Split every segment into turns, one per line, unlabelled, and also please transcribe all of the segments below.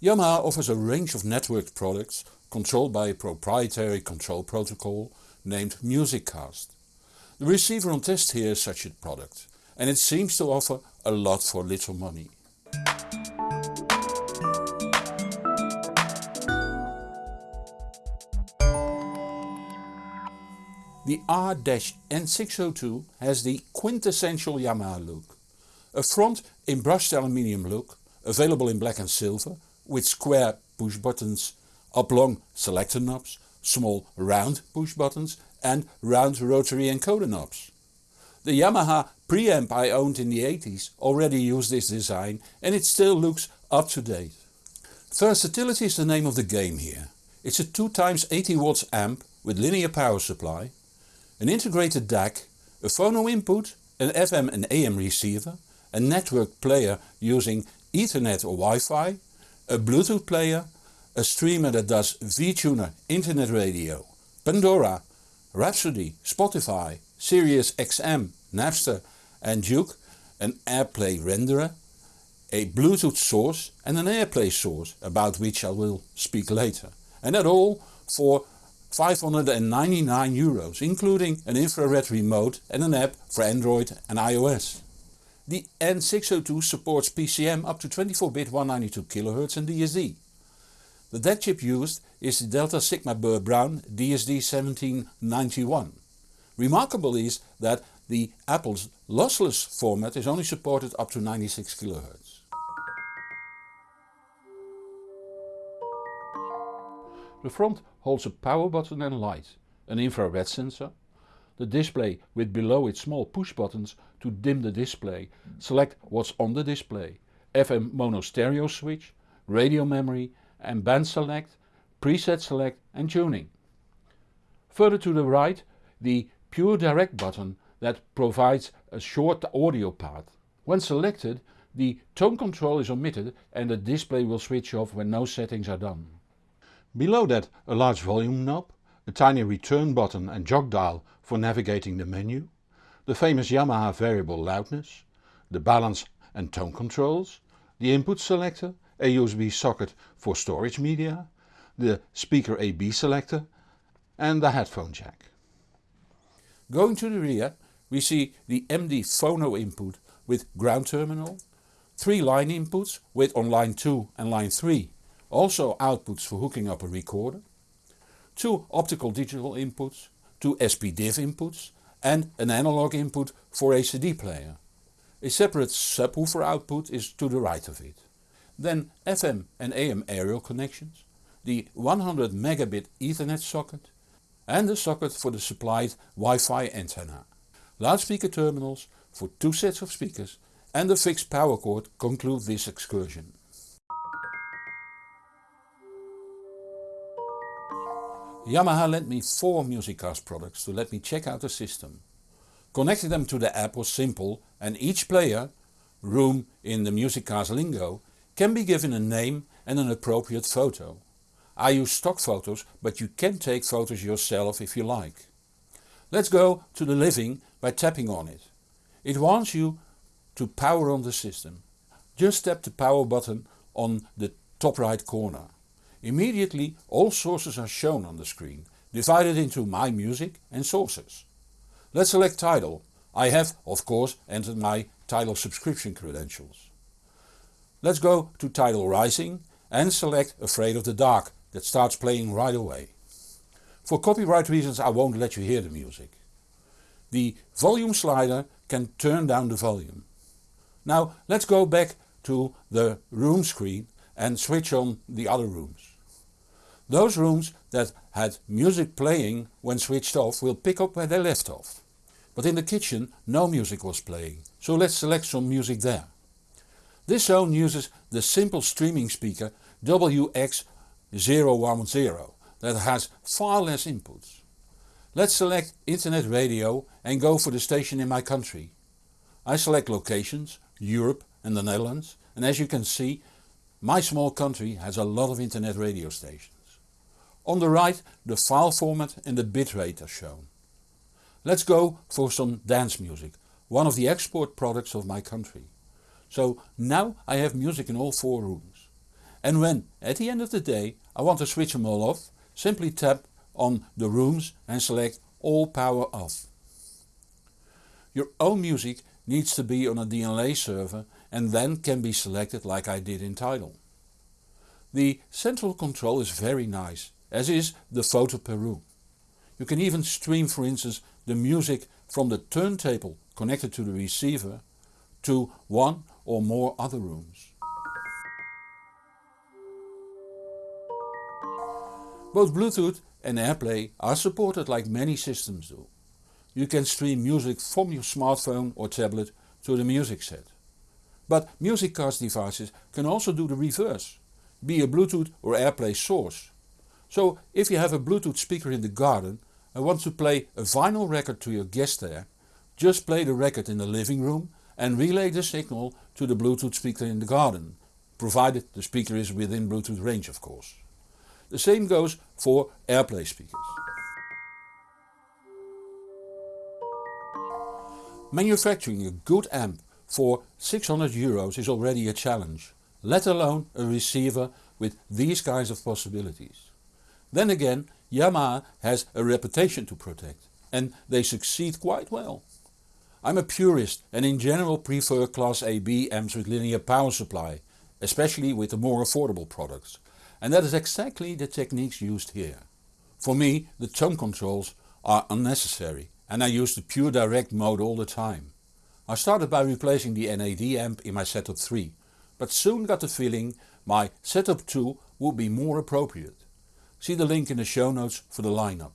Yamaha offers a range of networked products controlled by a proprietary control protocol named MusicCast. The receiver on test here is such a product and it seems to offer a lot for little money. The R-N602 has the quintessential Yamaha look. A front in brushed aluminium look, available in black and silver, with square push buttons, oblong selector knobs, small round push buttons and round rotary encoder knobs. The Yamaha preamp I owned in the 80s already used this design and it still looks up to date. Versatility is the name of the game here. It's a 2x 80 watts amp with linear power supply, an integrated DAC, a phono input, an FM and AM receiver, a network player using Ethernet or Wi-Fi, a Bluetooth player, a streamer that does VTuner, internet radio, Pandora, Rhapsody, Spotify, Sirius XM, Napster and Juke, an AirPlay renderer, a Bluetooth source and an AirPlay source about which I will speak later. And that all for 599 euros including an infrared remote and an app for Android and iOS. The N602 supports PCM up to 24-bit 192 kHz and DSD. The DAC chip used is the Delta Sigma Burr Brown DSD 1791. Remarkable is that the Apple's lossless format is only supported up to 96 kHz. The front holds a power button and light, an infrared sensor, the display with below it small push buttons to dim the display, select what's on the display, FM mono stereo switch, radio memory and band select, preset select and tuning. Further to the right the pure direct button that provides a short audio path. When selected the tone control is omitted and the display will switch off when no settings are done. Below that a large volume knob, a tiny return button and jog dial for navigating the menu, the famous Yamaha variable loudness, the balance and tone controls, the input selector, a USB socket for storage media, the speaker AB selector and the headphone jack. Going to the rear we see the MD phono input with ground terminal, 3 line inputs with on line 2 and line 3 also outputs for hooking up a recorder, 2 optical digital inputs, 2 SPDIF inputs and an analog input for a CD player. A separate subwoofer output is to the right of it. Then FM and AM aerial connections, the 100 megabit ethernet socket and the socket for the supplied Wi-Fi antenna. Loudspeaker terminals for two sets of speakers and a fixed power cord conclude this excursion. Yamaha lent me 4 MusicCast products to let me check out the system. Connecting them to the app was simple and each player, room in the MusicCast lingo, can be given a name and an appropriate photo. I use stock photos but you can take photos yourself if you like. Let's go to the living by tapping on it. It wants you to power on the system. Just tap the power button on the top right corner. Immediately all sources are shown on the screen, divided into My Music and Sources. Let's select Tidal. I have, of course, entered my Tidal subscription credentials. Let's go to Tidal Rising and select Afraid of the Dark that starts playing right away. For copyright reasons I won't let you hear the music. The volume slider can turn down the volume. Now let's go back to the room screen and switch on the other rooms. Those rooms that had music playing when switched off will pick up where they left off. But in the kitchen no music was playing, so let's select some music there. This zone uses the simple streaming speaker WX010 that has far less inputs. Let's select internet radio and go for the station in my country. I select locations, Europe and the Netherlands and as you can see my small country has a lot of internet radio stations. On the right the file format and the bitrate are shown. Let's go for some dance music, one of the export products of my country. So now I have music in all four rooms. and when, at the end of the day, I want to switch them all off, simply tap on the rooms and select all power off. Your own music needs to be on a DLNA server and then can be selected like I did in Tidal. The central control is very nice, as is the photo per room. You can even stream for instance the music from the turntable connected to the receiver to one or more other rooms. Both Bluetooth and AirPlay are supported like many systems do. You can stream music from your smartphone or tablet to the music set. But MusicCast devices can also do the reverse, be a Bluetooth or AirPlay source. So if you have a Bluetooth speaker in the garden and want to play a vinyl record to your guest there, just play the record in the living room and relay the signal to the Bluetooth speaker in the garden, provided the speaker is within Bluetooth range of course. The same goes for AirPlay speakers. Manufacturing a good amp for 600 euros is already a challenge, let alone a receiver with these kinds of possibilities. Then again Yamaha has a reputation to protect and they succeed quite well. I'm a purist and in general prefer class AB amps with linear power supply, especially with the more affordable products. And that is exactly the techniques used here. For me the tone controls are unnecessary and I use the pure direct mode all the time. I started by replacing the NAD amp in my setup 3, but soon got the feeling my setup 2 would be more appropriate. See the link in the show notes for the lineup.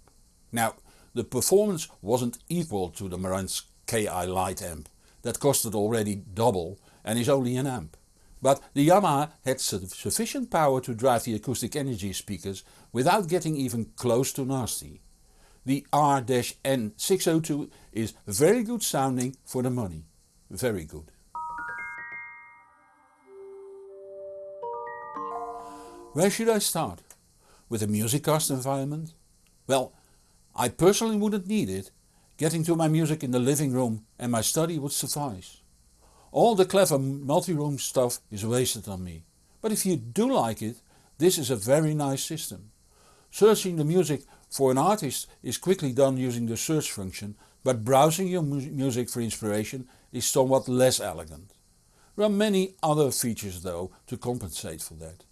Now the performance wasn't equal to the Marantz KI Light amp, that costed already double and is only an amp. But the Yamaha had sufficient power to drive the acoustic energy speakers without getting even close to nasty. The R-N602 is very good sounding for the money. Very good. Where should I start? With a MusicCast environment? Well, I personally wouldn't need it. Getting to my music in the living room and my study would suffice. All the clever multi-room stuff is wasted on me. But if you do like it, this is a very nice system. Searching the music for an artist is quickly done using the search function, but browsing your mu music for inspiration is somewhat less elegant. There are many other features though to compensate for that.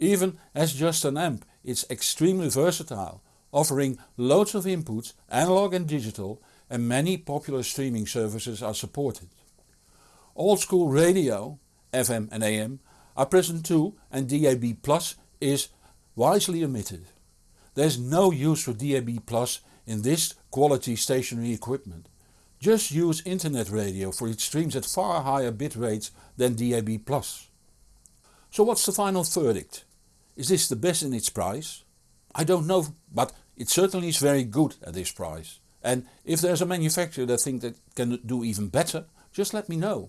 Even as just an amp it's extremely versatile, offering loads of inputs, analog and digital and many popular streaming services are supported. Old school radio, FM and AM, are present too and DAB Plus is wisely omitted. There's no use for DAB Plus in this quality stationary equipment. Just use internet radio for it streams at far higher bit rates than DAB+. So what's the final verdict? Is this the best in its price? I don't know but it certainly is very good at this price. And if there's a manufacturer that thinks that can do even better, just let me know.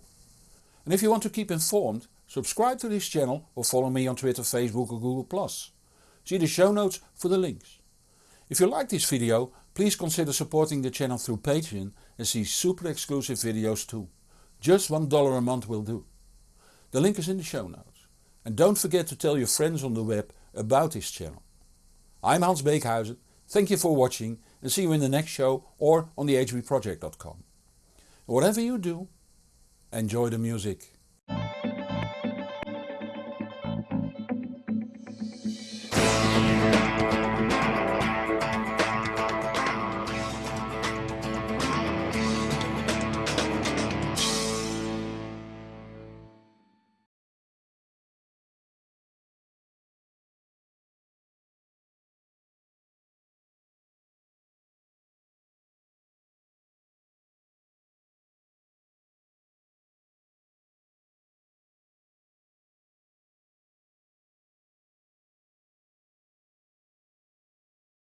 And if you want to keep informed, subscribe to this channel or follow me on Twitter, Facebook or Google+. See the show notes for the links. If you like this video, please consider supporting the channel through Patreon and see super exclusive videos too. Just $1 a month will do. The link is in the show notes. And don't forget to tell your friends on the web about this channel. I'm Hans Beekhuizen, thank you for watching and see you in the next show or on thehbproject.com. Whatever you do, enjoy the music.